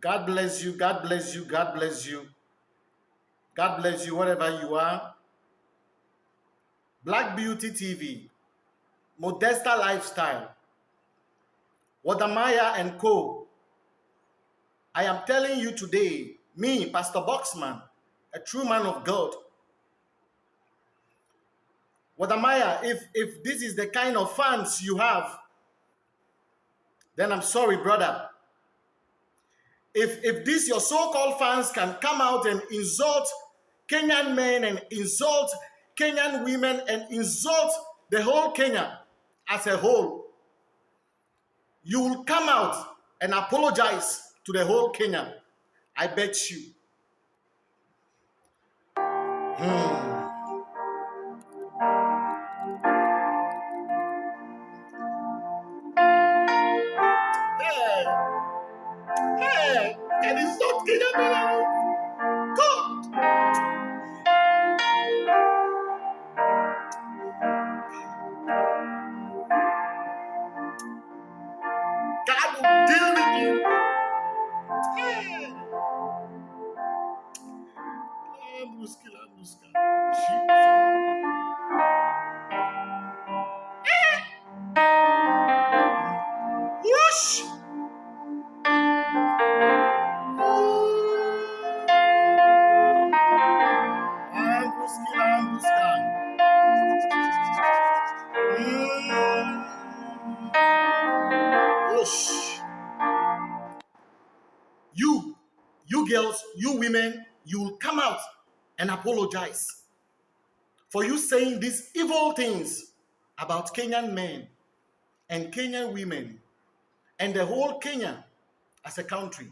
God bless you. God bless you. God bless you. God bless you wherever you are. Black Beauty TV, Modesta Lifestyle, Wode Maya and Co. I am telling you today, me, Pastor Boxman, a true man of God. Wode Maya, if, if this is the kind of fans you have, then I'm sorry, brother. If, if this your so-called fans can come out and insult Kenyan men and insult Kenyan women and insult the whole Kenya as a whole, you will come out and apologize to the whole Kenya. I bet you. Hmm. God will deal girls, you women, you will come out and apologize for you saying these evil things about Kenyan men and Kenyan women and the whole Kenya as a country.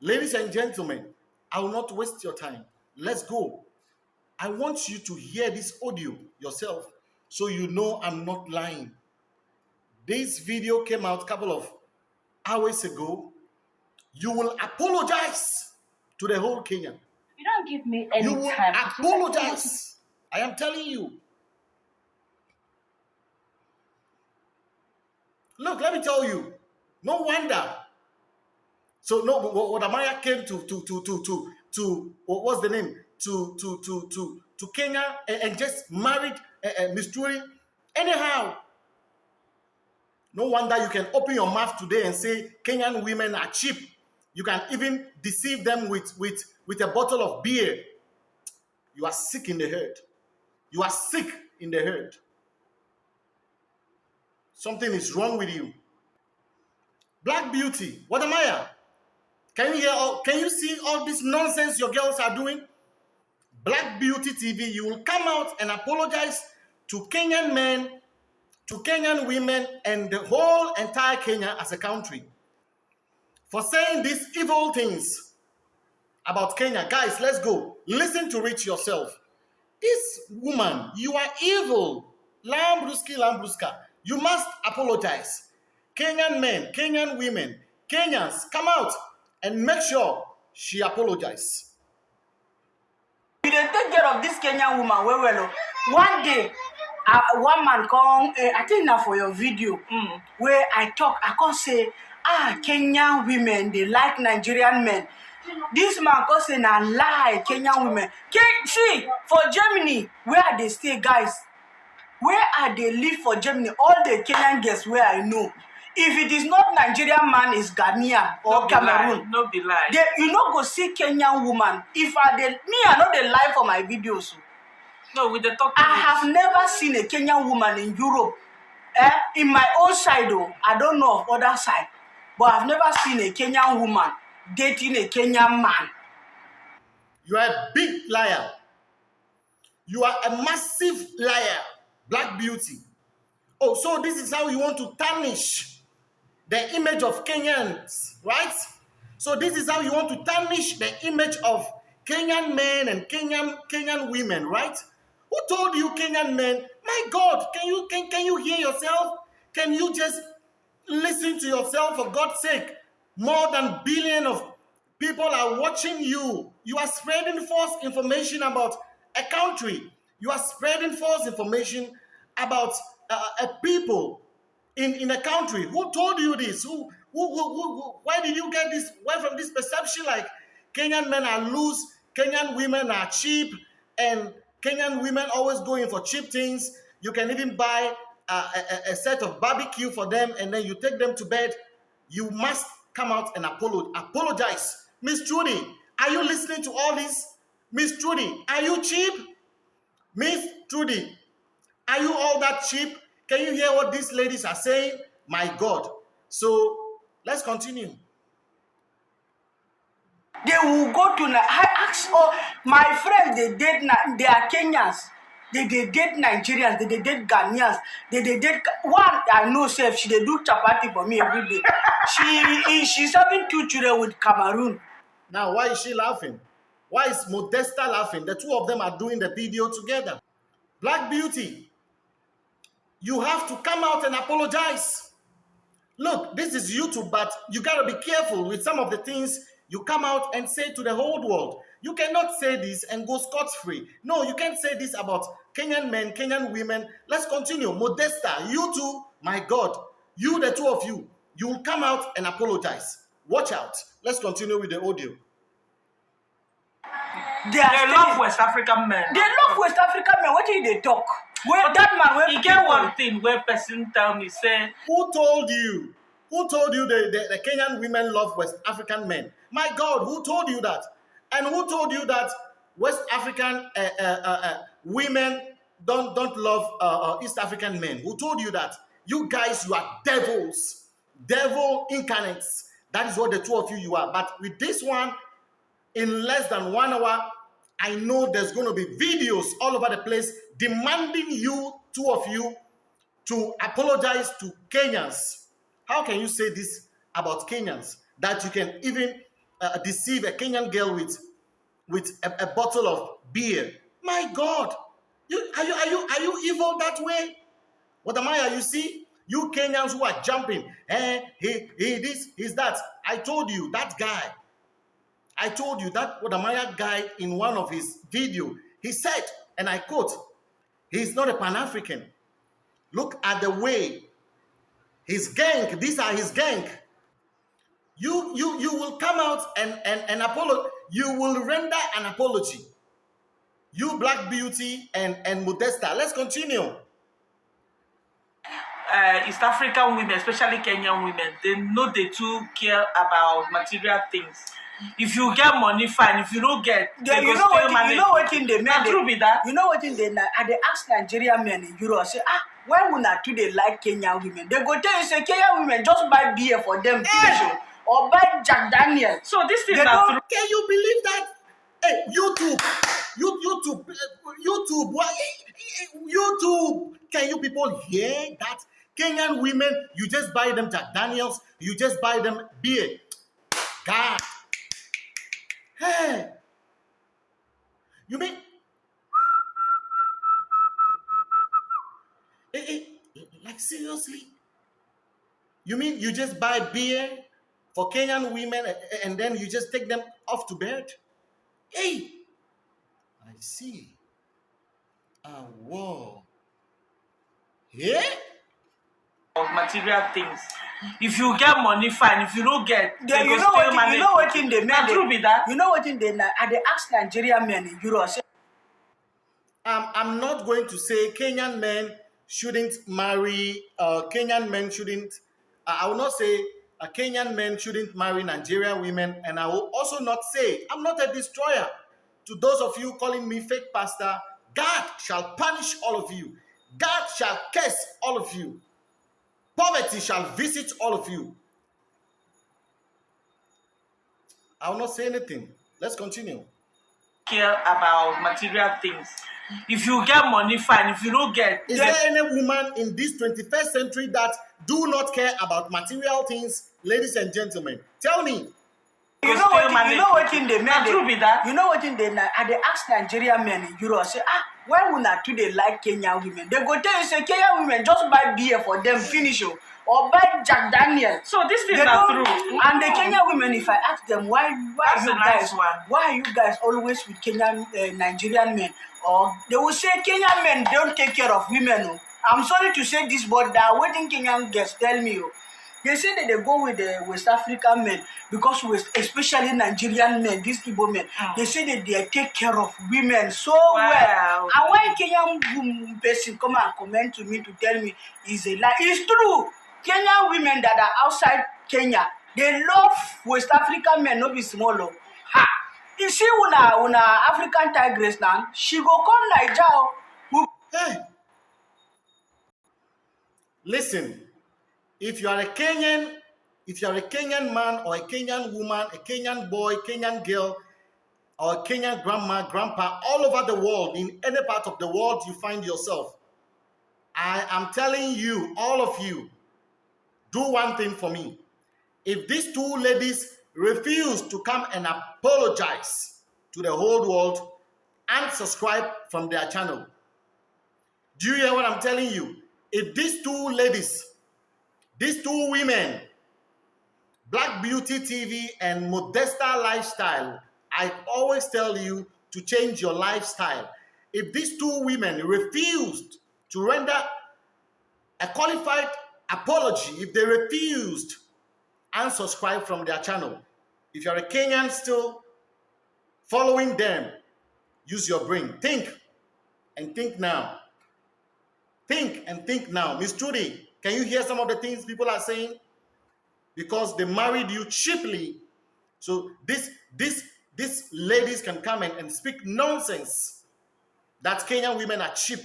Ladies and gentlemen, I will not waste your time. Let's go. I want you to hear this audio yourself so you know I'm not lying. This video came out a couple of hours ago. You will apologize to the whole Kenya. You don't give me any You will time. apologize. I am telling you. Look, let me tell you. No wonder. So no, Wode Maya came to to to to to to what was the name to to to to to Kenya and, and just married uh, uh. Anyhow, no wonder you can open your mouth today and say Kenyan women are cheap. You can even deceive them with with with a bottle of beer. You are sick in the head. You are sick in the head. Something is wrong with you. Black Beauty, what am I? Can you hear all, can you see all this nonsense your girls are doing? Black Beauty TV, you will come out and apologize to Kenyan men, to Kenyan women, and the whole entire Kenya as a country for saying these evil things about Kenya. Guys, let's go. Listen to it yourself. This woman, you are evil. Lambruski, Lambruska. You must apologize. Kenyan men, Kenyan women, Kenyans, come out and make sure she apologizes. we dey take care of dis kenyan woman well well o one day uh, one man come uh, i think na for your video mm, wey i talk i come say ah kenyan women dey like nigerian men. Dis man come say na lie kenyan women. Ke see for germany where i dey stay guys where i dey live for germany all the kenyan girls wey i know if it is not nigerian man is ghanaian or no cameroon. no be lie. They you no go see kenyan woman. If i dey me i no dey lie for my videos. o no we dey talk i have never seen a kenyan woman in europe eh in my own side o i don't know of other side but i've never seen a kenyan woman dating a kenyan man You are a big liar. You are a massive liar. Black beauty. Oh, so this is how you want to tarnish the image of Kenyans, right? So this is how you want to tarnish the image of Kenyan men and Kenyan Kenyan women, right? Who told you Kenyan men? My God, can you can, can you hear yourself? Can you just listen to yourself for God's sake? More than billion of people are watching you. You are spreading false information about a country. You are spreading false information about uh, a people in, in a country. Who told you this? Who, who, who, who, why did you get this? Where from this perception like Kenyan men are loose, Kenyan women are cheap, and Kenyan women always going for cheap things. You can even buy a, a, a set of barbecue for them and then you take them to bed. You must come out and apolo- apologize. Miss Trudy, are you listening to all this? Miss Trudy, are you cheap? Miss Trudy, are you all that cheap? Can you hear what these ladies are saying? My God. So let's continue. They will go to. I ask all my friends. They date. They are Kenyans. They they date Nigerians. They they date Ghanaians. They they date one. I know. Self. She they do chapati for me every day. She she's having two children with Cameroon. Now, why is she laughing? Why is Modesta laughing? The two of them are doing the video together. Black Beauty, you have to come out and apologize. Look, this is YouTube, but you got to be careful with some of the things you come out and say to the whole world. You cannot say this and go scot free. No, you can't say this about Kenyan men, Kenyan women. Let's continue. Modesta, you two, my God, you, the two of you, you will come out and apologize. Watch out. Let's continue with the audio. They are They love West African men. They love West African men. What did they talk? Where But that man? Where He get one thing where person tell me say Who told you? Who told you the, the, the Kenyan women love West African men? My God, who told you that? And who told you that West African uh, uh, uh, uh, women don't don't love uh, uh, East African men? Who told you that? You guys, you are devils, devil incarnates. That is what the two of you you are. But with this one, in less than one hour, I know there's going to be videos all over the place demanding you, two of you, to apologize to Kenyans. How can you say this about Kenyans? That you can even uh, deceive a Kenyan girl with, with a, a bottle of beer. My God, you, are, you, are, you, are you evil that way? What am I? You see, you Kenyans who are jumping, eh, he, he this, he's that. I told you, that guy, I told you that what am Wode Maya guy in one of his video, he said, and I quote, he's not a Pan-African. Look at the way his gang, these are his gang. You you you will come out and and and apolo, you will render an apology. You Black Beauty and and Modesta. Let's continue. uh, East African women, especially Kenyan women, they know they too care about material things. If you get money, fine. If you don't get, they you know what? You know what in the men. true be that. You know what in the I they ask Nigerian men in Europe say ah why would not do they like Kenyan women? They go tell you say Kenyan women just buy beer for them finish o, or buy Jack Daniel. So this thing na true. Can you believe that? Hey, YouTube, you, YouTube, uh, YouTube, why, YouTube. Can you people hear that? Kenyan women, you just buy them Jack Daniels, you just buy them beer. God. Hey. You mean? Eh, eh, like seriously? You mean you just buy beer for Kenyan women and then you just take them off to bed? Hey, I see. Ah, whoa. Yeah? Of material things. If you get money, fine. If you don't get, They, they you know still what? manage. You know what in the Na men. true be that. You know what in the I they ask Nigerian men in Europe say Um, I'm not going to say Kenyan men shouldn't marry, uh, Kenyan men shouldn't, I will not say uh, Kenyan men shouldn't marry Nigerian women, and I will also not say, I'm not a destroyer. To those of you calling me fake pastor, God shall punish all of you. God shall curse all of you. Poverty shall visit all of you. I will not say anything. Let's continue. care about material things. If you get money, fine. If you don't get, Is there any woman in this 21st century that do not care about material things, ladies and gentlemen? Tell me. You know what? You know what in the men. Na true be that. You know what in the I they ask Nigerian men in Europe say ah why would not do they like Kenyan women? They go tell you say Kenyan women just buy beer for them finish o, or buy Jack Daniel. So this thing They don't- true. And the Kenyan women, if I ask them why, why That's you nice guys, one. why are you guys always with Kenyan uh, Nigerian men? Or they will say Kenyan men don't take care of women. Oh. I'm sorry to say this, but that waiting Kenyan girls tell me, oh, they say that they go with the west african men because west especially nigerian men these igbo men Mm. they say that they take care of women so Wow. well and when kenyan person come and comment to me to tell me is a lie it's true kenyan women that are outside kenya they love west african men no be small o ha! You see una una african tigress now she go come naija o we Hey. Listen, if you are a Kenyan, if you are a Kenyan man or a Kenyan woman, a Kenyan boy, Kenyan girl, or a Kenyan grandma, grandpa, all over the world, in any part of the world you find yourself, I am telling you, all of you, do one thing for me. If these two ladies refuse to come and apologize to the whole world and subscribe from their channel, do you hear what I'm telling you? If these two ladies, these two women, Black Beauty TV and Modesta Lifestyle, I always tell you to change your lifestyle. If these two women refused to render a qualified apology, if they refused and subscribe from their channel, if you're a Kenyan still following them, use your brain. Think and think now. Think and think now. Miss Trudy, can you hear some of the things people are saying? Because they married you cheaply. So this this these ladies can come in and speak nonsense. That Kenyan women are cheap.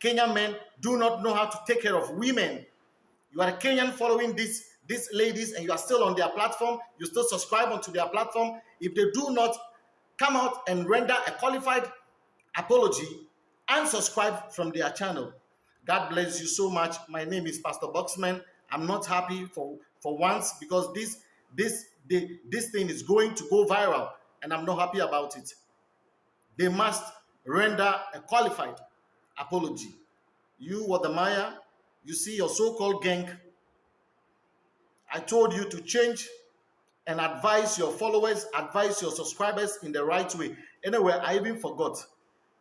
Kenyan men do not know how to take care of women. You are a Kenyan following these these ladies and you are still on their platform. You still subscribe onto their platform. If they do not come out and render a qualified apology and subscribe from their channel. God bless you so much. My name is Pastor Boxman. I'm not happy for for once because this this the, this thing is going to go viral and I'm not happy about it. They must render a qualified apology. You, Wode Maya, you see your so-called gang. I told you to change and advise your followers, advise your subscribers in the right way. Anyway, I even forgot.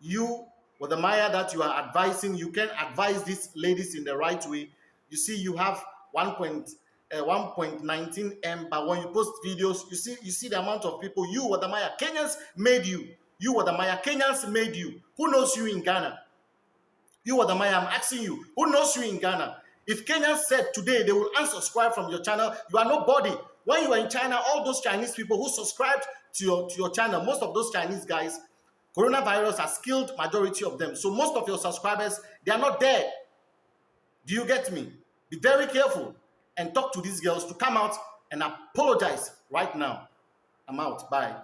You, Wode Maya that you are advising, you can advise these ladies in the right way. You see, you have 1. Point, uh, 1.19 M, but when you post videos, you see, you see the amount of people. You, Wode Maya Kenyans made you. You, Wode Maya Kenyans made you. Who knows you in Ghana? You, Wode Maya, I'm asking you. Who knows you in Ghana? If Kenyans said today they will unsubscribe from your channel, you are nobody. When you were in China, all those Chinese people who subscribed to your, to your channel, most of those Chinese guys, coronavirus has killed majority of them. So most of your subscribers, they are not there. Do you get me? Be very careful and talk to these girls to come out and apologize right now. I'm out. Bye.